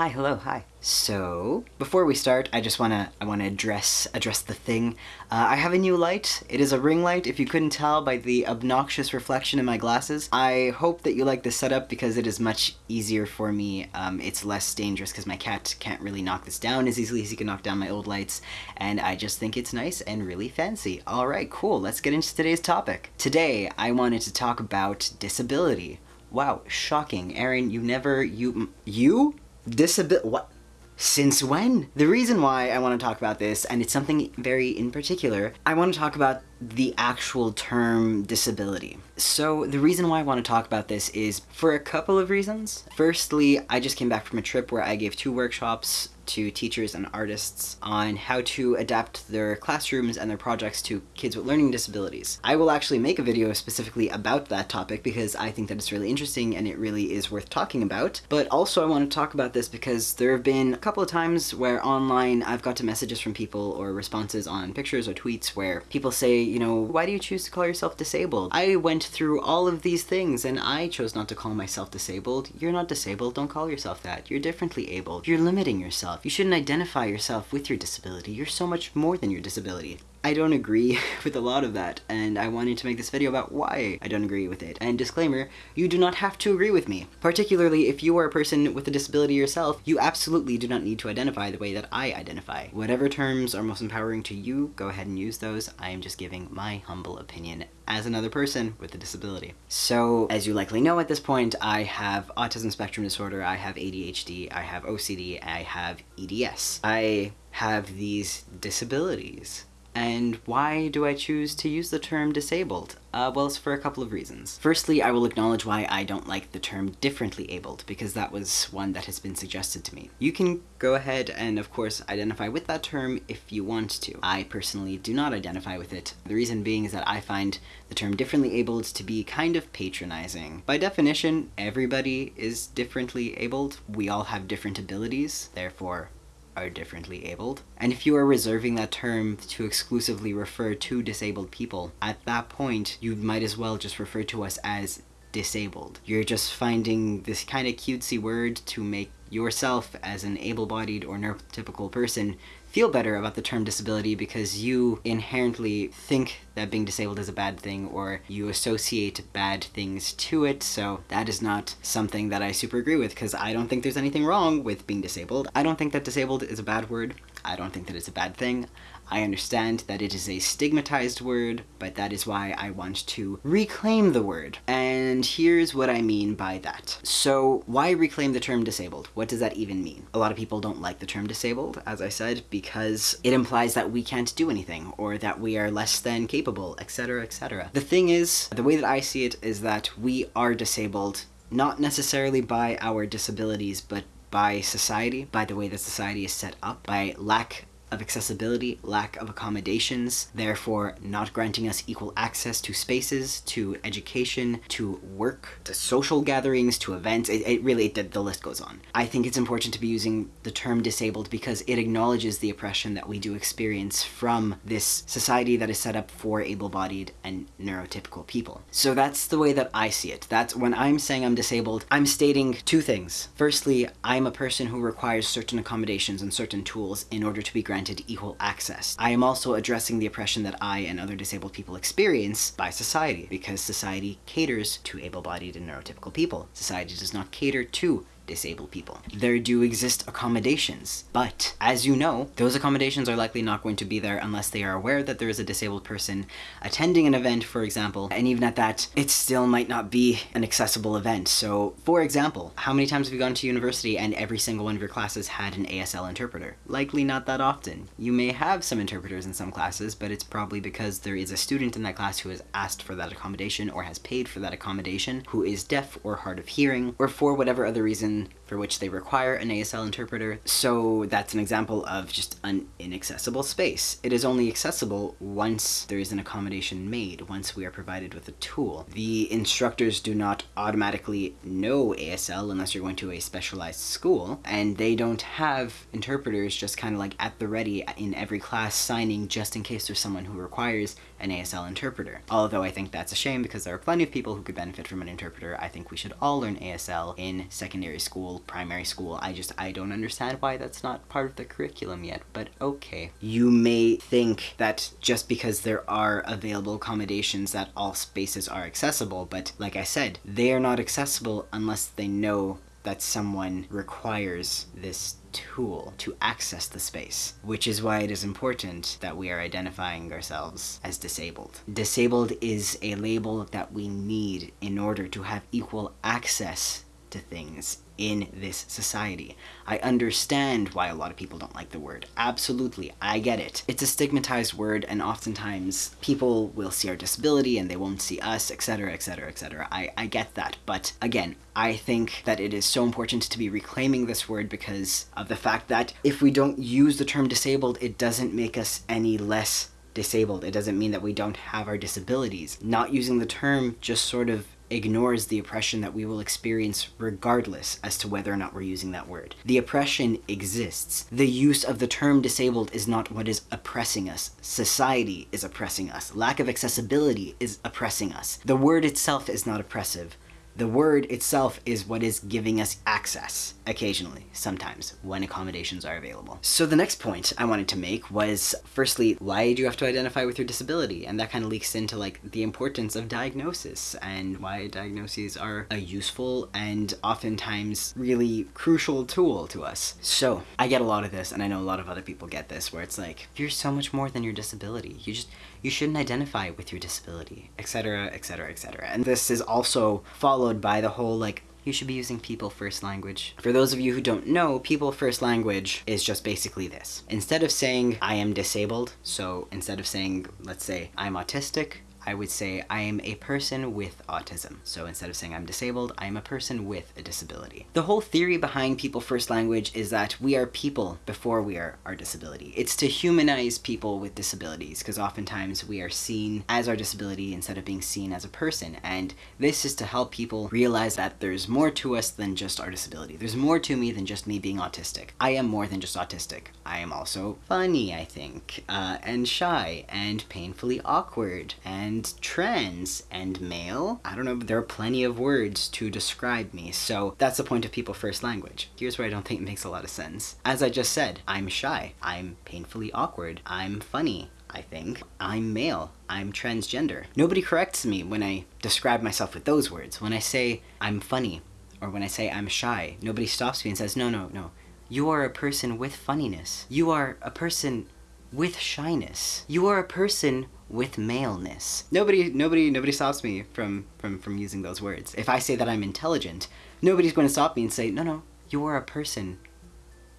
Hi, hello, hi. So, before we start, I just wanna I wanna address address the thing. Uh, I have a new light. It is a ring light. If you couldn't tell by the obnoxious reflection in my glasses, I hope that you like this setup because it is much easier for me. Um, it's less dangerous because my cat can't really knock this down as easily as he can knock down my old lights, and I just think it's nice and really fancy. All right, cool. Let's get into today's topic. Today, I wanted to talk about disability. Wow, shocking. Aaron, you never, you, you? Disability, what? Since when? The reason why I want to talk about this, and it's something very in particular, I want to talk about the actual term disability. So the reason why I want to talk about this is for a couple of reasons. Firstly, I just came back from a trip where I gave two workshops to teachers and artists on how to adapt their classrooms and their projects to kids with learning disabilities. I will actually make a video specifically about that topic because I think that it's really interesting and it really is worth talking about. But also I want to talk about this because there have been a couple of times where online I've got to messages from people or responses on pictures or tweets where people say, you know, why do you choose to call yourself disabled? I went through all of these things and I chose not to call myself disabled. You're not disabled, don't call yourself that. You're differently abled. You're limiting yourself. You shouldn't identify yourself with your disability. You're so much more than your disability. I don't agree with a lot of that, and I wanted to make this video about why I don't agree with it. And disclaimer, you do not have to agree with me. Particularly if you are a person with a disability yourself, you absolutely do not need to identify the way that I identify. Whatever terms are most empowering to you, go ahead and use those. I am just giving my humble opinion as another person with a disability. So, as you likely know at this point, I have autism spectrum disorder, I have ADHD, I have OCD, I have EDS. I have these disabilities. And why do I choose to use the term disabled? Uh, well, it's for a couple of reasons. Firstly, I will acknowledge why I don't like the term differently abled, because that was one that has been suggested to me. You can go ahead and, of course, identify with that term if you want to. I personally do not identify with it. The reason being is that I find the term differently abled to be kind of patronizing. By definition, everybody is differently abled. We all have different abilities, therefore are differently abled. And if you are reserving that term to exclusively refer to disabled people, at that point, you might as well just refer to us as disabled. You're just finding this kind of cutesy word to make yourself as an able-bodied or neurotypical person feel better about the term disability because you inherently think that being disabled is a bad thing or you associate bad things to it, so that is not something that I super agree with because I don't think there's anything wrong with being disabled. I don't think that disabled is a bad word. I don't think that it's a bad thing. I understand that it is a stigmatized word, but that is why I want to reclaim the word. And here's what I mean by that. So why reclaim the term disabled? What does that even mean? A lot of people don't like the term disabled, as I said, because it implies that we can't do anything or that we are less than capable, etc, etc. The thing is, the way that I see it is that we are disabled not necessarily by our disabilities, but by society, by the way that society is set up, by lack of accessibility, lack of accommodations, therefore not granting us equal access to spaces, to education, to work, to social gatherings, to events. It, it really, it, the list goes on. I think it's important to be using the term disabled because it acknowledges the oppression that we do experience from this society that is set up for able-bodied and neurotypical people. So that's the way that I see it. That's when I'm saying I'm disabled, I'm stating two things. Firstly, I'm a person who requires certain accommodations and certain tools in order to be granted granted equal access. I am also addressing the oppression that I and other disabled people experience by society, because society caters to able-bodied and neurotypical people. Society does not cater to disabled people. There do exist accommodations, but as you know, those accommodations are likely not going to be there unless they are aware that there is a disabled person attending an event, for example, and even at that, it still might not be an accessible event. So, for example, how many times have you gone to university and every single one of your classes had an ASL interpreter? Likely not that often. You may have some interpreters in some classes, but it's probably because there is a student in that class who has asked for that accommodation or has paid for that accommodation, who is deaf or hard of hearing, or for whatever other reason in for which they require an ASL interpreter. So that's an example of just an inaccessible space. It is only accessible once there is an accommodation made, once we are provided with a tool. The instructors do not automatically know ASL unless you're going to a specialized school, and they don't have interpreters just kind of like at the ready in every class signing just in case there's someone who requires an ASL interpreter. Although I think that's a shame because there are plenty of people who could benefit from an interpreter, I think we should all learn ASL in secondary school primary school. I just, I don't understand why that's not part of the curriculum yet, but okay. You may think that just because there are available accommodations that all spaces are accessible, but like I said, they are not accessible unless they know that someone requires this tool to access the space, which is why it is important that we are identifying ourselves as disabled. Disabled is a label that we need in order to have equal access to things in this society. I understand why a lot of people don't like the word. Absolutely, I get it. It's a stigmatized word, and oftentimes people will see our disability and they won't see us, etc., etc., etc. I, I get that, but again, I think that it is so important to be reclaiming this word because of the fact that if we don't use the term disabled, it doesn't make us any less disabled. It doesn't mean that we don't have our disabilities. Not using the term just sort of ignores the oppression that we will experience regardless as to whether or not we're using that word. The oppression exists. The use of the term disabled is not what is oppressing us. Society is oppressing us. Lack of accessibility is oppressing us. The word itself is not oppressive. The word itself is what is giving us access, occasionally, sometimes, when accommodations are available. So the next point I wanted to make was, firstly, why do you have to identify with your disability? And that kind of leaks into like the importance of diagnosis and why diagnoses are a useful and oftentimes really crucial tool to us. So I get a lot of this, and I know a lot of other people get this, where it's like, you're so much more than your disability. You just, you shouldn't identify with your disability, etc., etc., etc. And this is also followed by the whole like you should be using people first language. For those of you who don't know, people first language is just basically this. Instead of saying I am disabled, so instead of saying, let's say, I'm autistic, I would say I am a person with autism. So instead of saying I'm disabled, I am a person with a disability. The whole theory behind people first language is that we are people before we are our disability. It's to humanize people with disabilities because oftentimes we are seen as our disability instead of being seen as a person. And this is to help people realize that there's more to us than just our disability. There's more to me than just me being autistic. I am more than just autistic. I am also funny, I think, uh, and shy, and painfully awkward, and trans, and male. I don't know, there are plenty of words to describe me, so that's the point of people first language. Here's where I don't think it makes a lot of sense. As I just said, I'm shy, I'm painfully awkward, I'm funny, I think. I'm male. I'm transgender. Nobody corrects me when I describe myself with those words. When I say I'm funny, or when I say I'm shy, nobody stops me and says, no, no, no. You are a person with funniness. You are a person with shyness. You are a person with maleness. Nobody nobody nobody stops me from from from using those words. If I say that I'm intelligent, nobody's going to stop me and say, "No, no, you are a person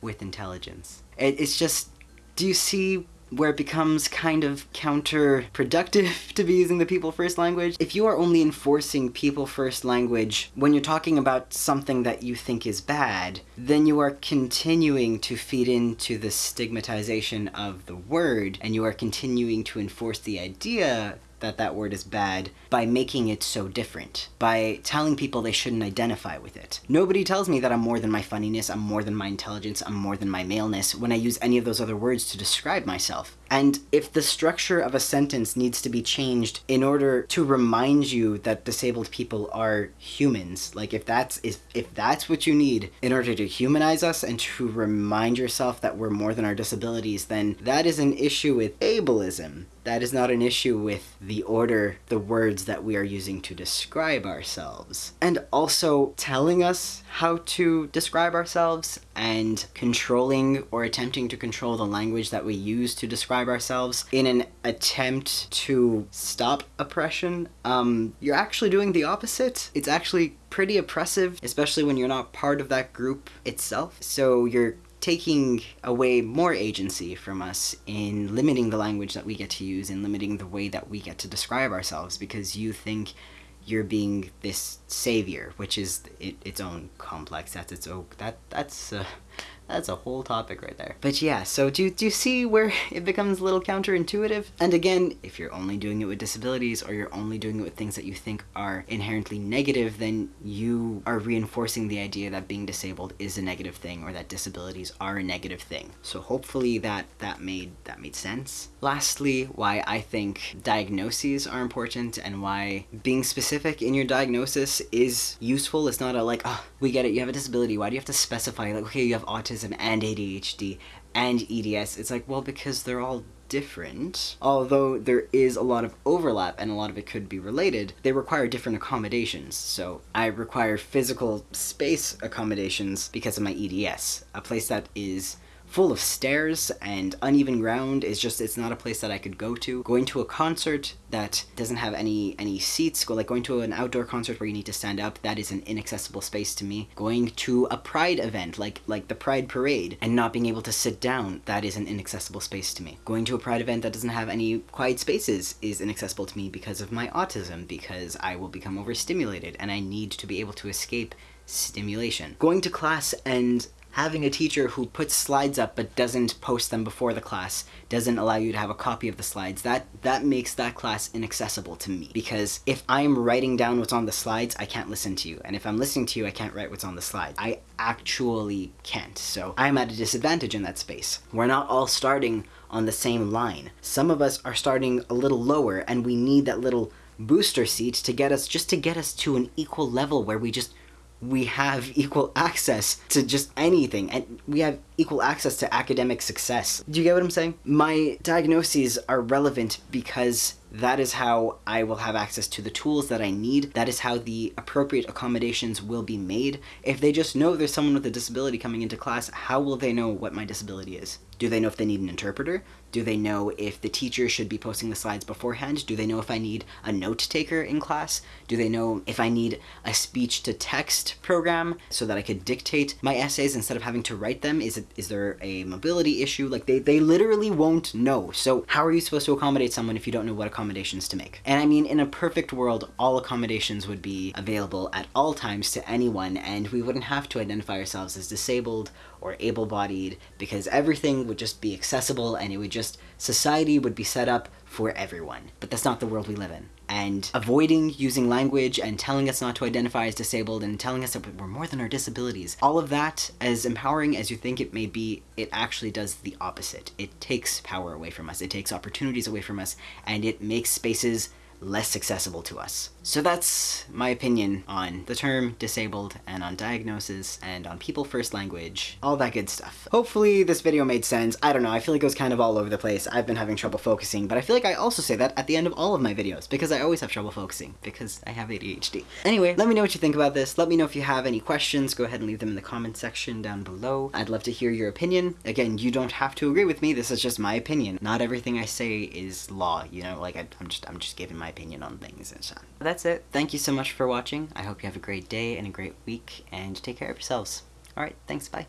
with intelligence." It, it's just do you see where it becomes kind of counterproductive to be using the people first language. If you are only enforcing people first language when you're talking about something that you think is bad, then you are continuing to feed into the stigmatization of the word and you are continuing to enforce the idea that that word is bad by making it so different, by telling people they shouldn't identify with it. Nobody tells me that I'm more than my funniness, I'm more than my intelligence, I'm more than my maleness when I use any of those other words to describe myself. And if the structure of a sentence needs to be changed in order to remind you that disabled people are humans, like if that's if, if that's what you need in order to humanize us and to remind yourself that we're more than our disabilities, then that is an issue with ableism. That is not an issue with the order, the words that we are using to describe ourselves. And also telling us how to describe ourselves and controlling or attempting to control the language that we use to describe ourselves in an attempt to stop oppression, um, you're actually doing the opposite. It's actually pretty oppressive, especially when you're not part of that group itself. So you're taking away more agency from us in limiting the language that we get to use and limiting the way that we get to describe ourselves because you think you're being this savior, which is it, its own complex. That's its own that that's uh, that's a whole topic right there. But yeah, so do, do you see where it becomes a little counterintuitive? And again, if you're only doing it with disabilities or you're only doing it with things that you think are inherently negative, then you are reinforcing the idea that being disabled is a negative thing or that disabilities are a negative thing. So hopefully that that made that made sense. Lastly, why I think diagnoses are important and why being specific in your diagnosis is useful. It's not a like, oh, we get it, you have a disability. Why do you have to specify like, okay, you have autism and ADHD and EDS? It's like, well, because they're all different, although there is a lot of overlap and a lot of it could be related, they require different accommodations. So I require physical space accommodations because of my EDS, a place that is full of stairs and uneven ground is just it's not a place that I could go to. Going to a concert that doesn't have any any seats, go like going to an outdoor concert where you need to stand up, that is an inaccessible space to me. Going to a pride event like like the Pride Parade and not being able to sit down, that is an inaccessible space to me. Going to a pride event that doesn't have any quiet spaces is inaccessible to me because of my autism because I will become overstimulated and I need to be able to escape stimulation. Going to class and having a teacher who puts slides up but doesn't post them before the class doesn't allow you to have a copy of the slides. That that makes that class inaccessible to me because if i'm writing down what's on the slides i can't listen to you. And if i'm listening to you i can't write what's on the slides i actually can't. So i'm at a disadvantage in that space. We're not all starting on the same line. Some of us are starting a little lower and we need that little booster seat to get us just to get us to an equal level where we just we have equal access to just anything and we have equal access to academic success. Do you get what I'm saying? My diagnoses are relevant because that is how I will have access to the tools that I need. That is how the appropriate accommodations will be made. If they just know there's someone with a disability coming into class, how will they know what my disability is? Do they know if they need an interpreter? Do they know if the teacher should be posting the slides beforehand? Do they know if I need a note taker in class? Do they know if I need a speech to text program so that I could dictate my essays instead of having to write them? Is it is there a mobility issue? Like they, they literally won't know. So how are you supposed to accommodate someone if you don't know what accommodations to make? And I mean, in a perfect world, all accommodations would be available at all times to anyone and we wouldn't have to identify ourselves as disabled or able-bodied because everything would just be accessible and it would just society would be set up for everyone. But that's not the world we live in. And avoiding using language and telling us not to identify as disabled and telling us that we're more than our disabilities, all of that, as empowering as you think it may be, it actually does the opposite. It takes power away from us, it takes opportunities away from us, and it makes spaces less accessible to us. So that's my opinion on the term disabled and on diagnosis and on people first language, all that good stuff. Hopefully this video made sense. I don't know, I feel like it was kind of all over the place. I've been having trouble focusing, but I feel like I also say that at the end of all of my videos because I always have trouble focusing because I have ADHD. Anyway, let me know what you think about this. Let me know if you have any questions. Go ahead and leave them in the comment section down below. I'd love to hear your opinion. Again, you don't have to agree with me. This is just my opinion. Not everything I say is law, you know, like I, I'm just I'm just giving my opinion on things and so That's it. Thank you so much for watching. I hope you have a great day and a great week and take care of yourselves. Alright, thanks, bye.